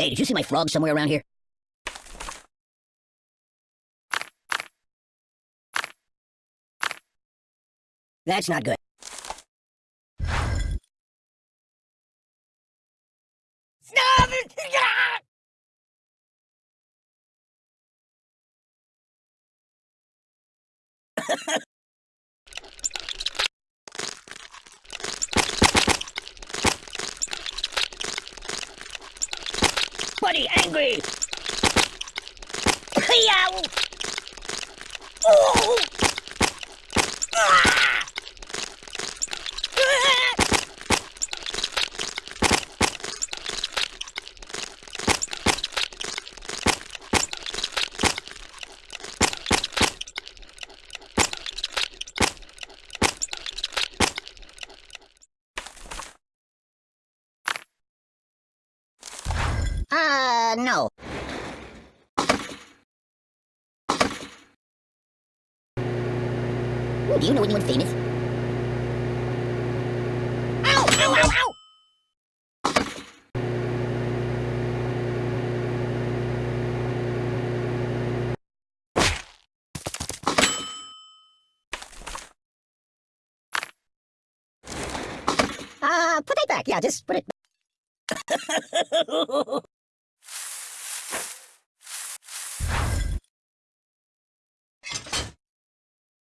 Hey, did you see my frog somewhere around here? That's not good. Stop it! Buddy, angry! Yow! Oh! Ah! Ah! Uh, no. Ooh, do you know anyone famous? Ow! Ow! Ow! Ow! Uh, put that back. Yeah, just put it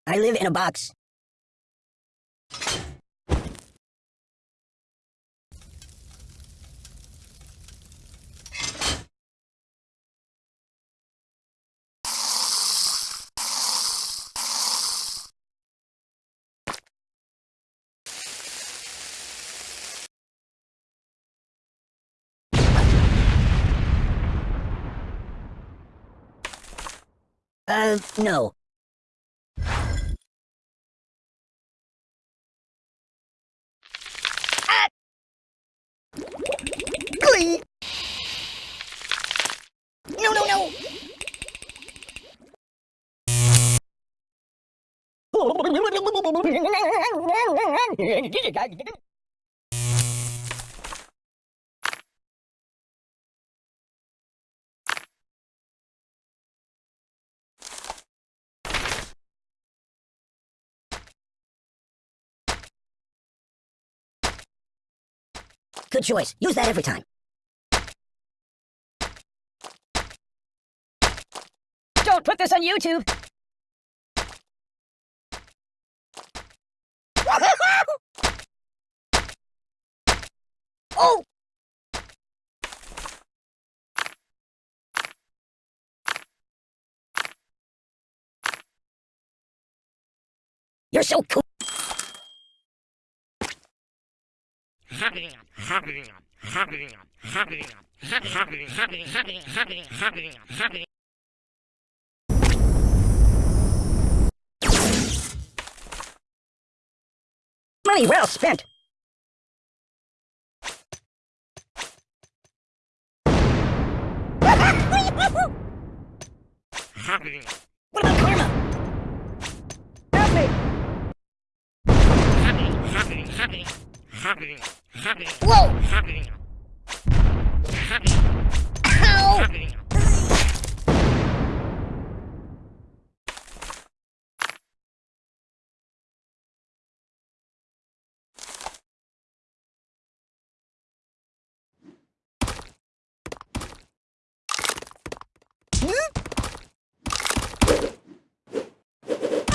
I live in a box. Uh, no. Ah! Glee! No, no, no! Good choice. Use that every time. Don't put this on YouTube! oh! You're so cool. Money well spent. what about karma? Help me! Whoa! Ow!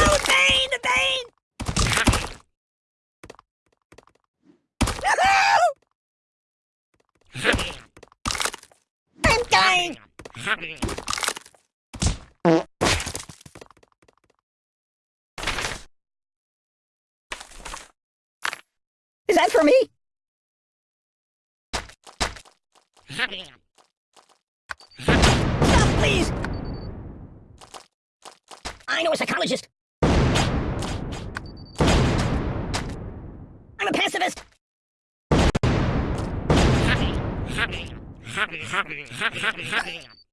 Oh, the pain! The pain! I'm dying! Is that for me? Stop, please! I know a psychologist. I'm a pacifist.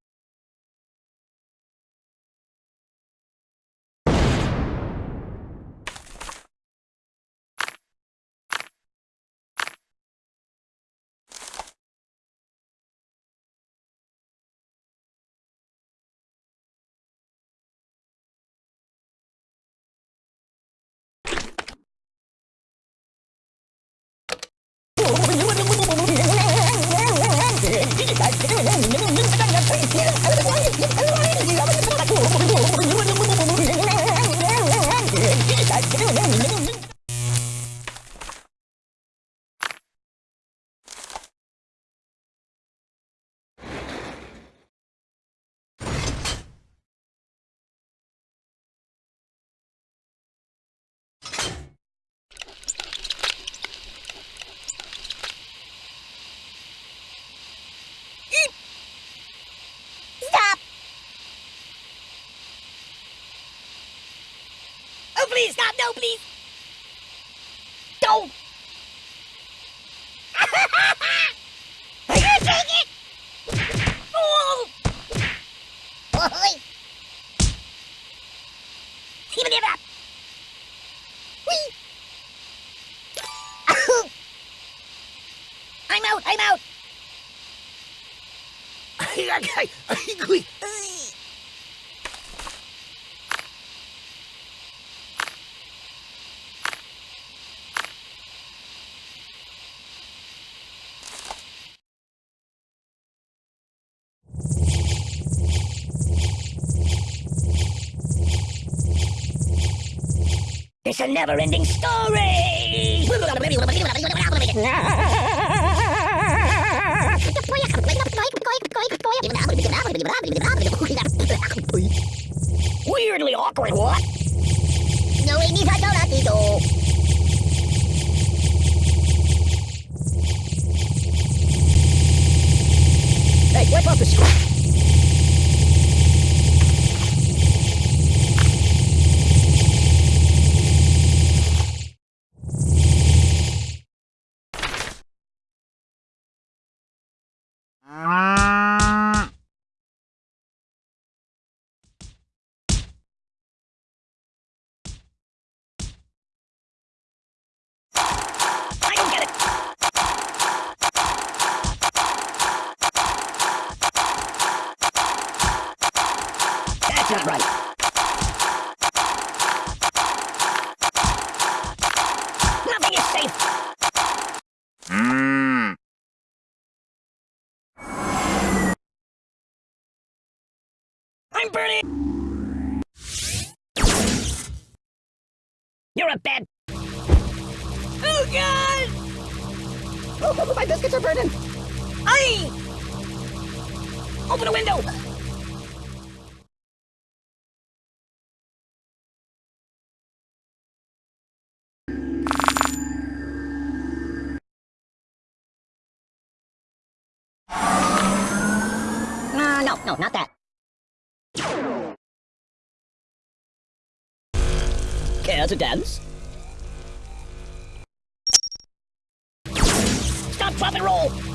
Please, stop! No, please! Don't! Oh! I'm out! I'm out! It's a never-ending story! Weirdly awkward, what? No, we need Hey, wipe off the screen. Right. Nothing is safe. Hmm. I'm burning. You're a bad. Oh God! Oh, oh, oh my biscuits are burning. I. Open a window. No, no, not that. Care to dance? Stop, drop, and roll!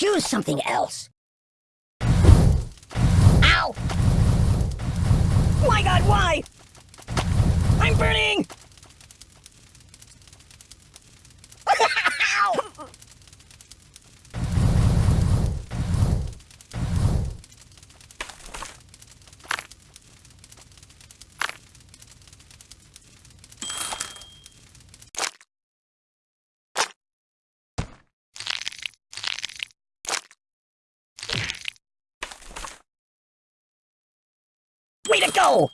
Choose something else. Ow! My god, why? I'm burning! Ow! Go!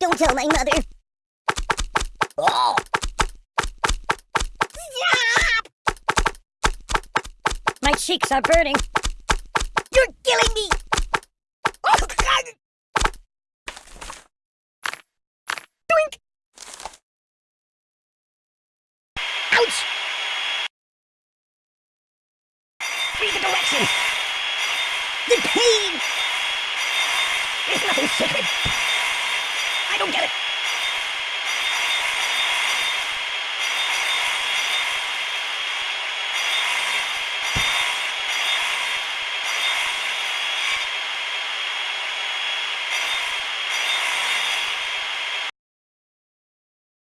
Don't tell my mother. Oh! My cheeks are burning. You're killing me! I don't get it.